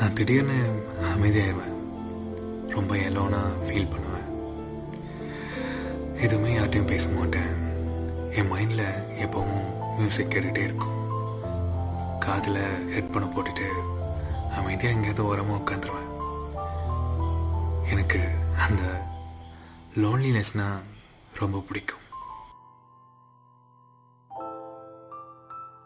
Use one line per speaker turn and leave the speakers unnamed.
நான் திடீர்னு அமைதியாயிடுவேன் ரொம்ப எலோனாக ஃபீல் பண்ணுவேன். எதுவுமே யார்ட்டையும் பேச மாட்டேன். என் மைண்டில் எப்பவும் மியூசிக் கேட்டுகிட்டே இருக்கும். காதில் ஹெட்ஃபோனை போட்டுட்டு அமைதியாக எங்கேயாவது ஓரமாக உட்காந்துருவேன். எனக்கு அந்த லோன்லினஸ்னால் ரொம்ப பிடிக்கும்.